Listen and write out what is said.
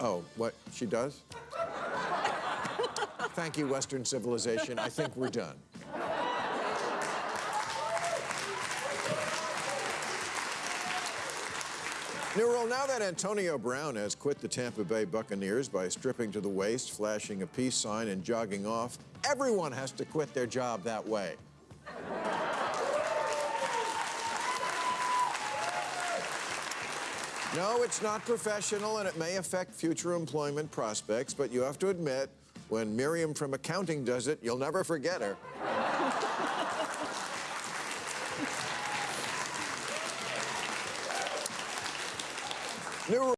Oh, what, she does? Thank you, Western civilization. I think we're done. New rule, now that Antonio Brown has quit the Tampa Bay Buccaneers by stripping to the waist, flashing a peace sign, and jogging off, everyone has to quit their job that way. No, it's not professional and it may affect future employment prospects, but you have to admit, when Miriam from accounting does it, you'll never forget her. New